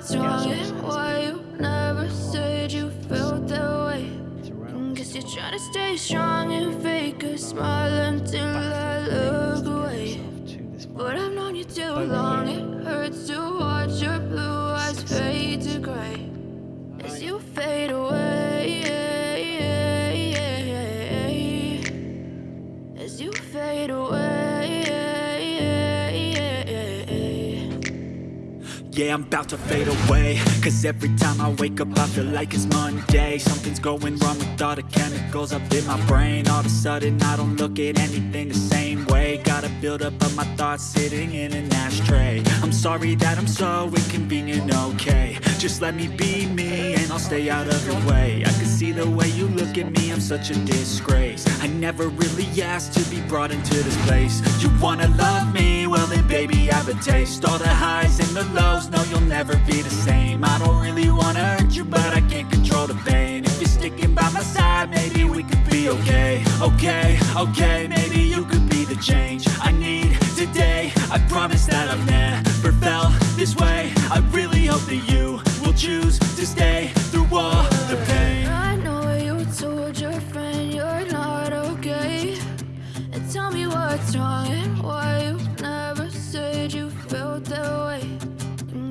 what's wrong and why you never said you felt that way. Guess you're trying to stay strong and fake a smile until I look away. But I've known you too long, Yeah, I'm about to fade away. Cause every time I wake up I feel like it's Monday. Something's going wrong with all the chemicals up in my brain. All of a sudden I don't look at anything the same way build up of my thoughts sitting in an ashtray. I'm sorry that I'm so inconvenient, okay. Just let me be me and I'll stay out of your way. I can see the way you look at me, I'm such a disgrace. I never really asked to be brought into this place. You wanna love me? Well then baby I have a taste. All the highs and the lows no you'll never be the same. I don't really wanna hurt you but I can't control the pain. If you're sticking by my side maybe we could okay Okay, okay, maybe you could be the change I need today. I promise that I've never felt this way. I really hope that you will choose to stay through all the pain. I know you told your friend you're not okay. And tell me what's wrong and why you never said you felt that way.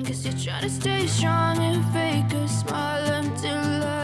Guess you're trying to stay strong and fake a smile until I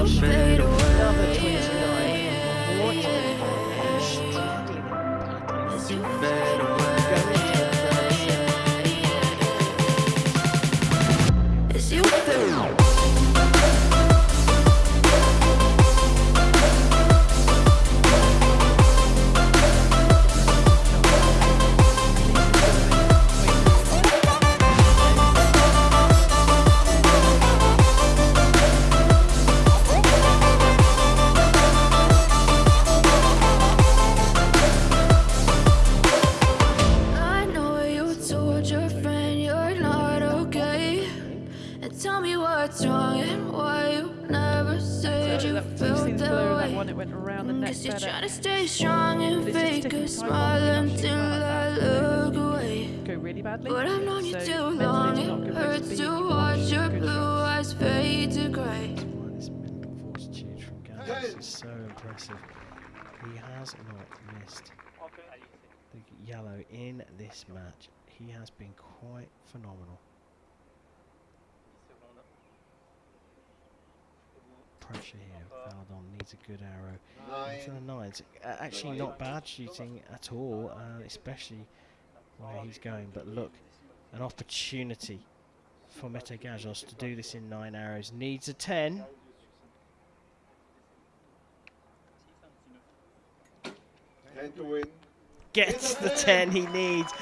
You Gazoz. Why you never said you That felt seen that blur, that way. one, it went around the neck you're better. trying to stay strong and fake a smile until I look away. Go really badly. But I've known you So too long, it good way to hurts be. to watch your blue eyes fade to grey. This mental fortitude from Gallus is so impressive. He has not missed the yellow in this match. He has been quite phenomenal. Valdon needs a good arrow. For the nines, uh, actually not bad shooting at all, uh, especially where he's going. But look, an opportunity for Mete Gazoz to do this in nine arrows. Needs a ten. Ten to win. Gets the ten he needs.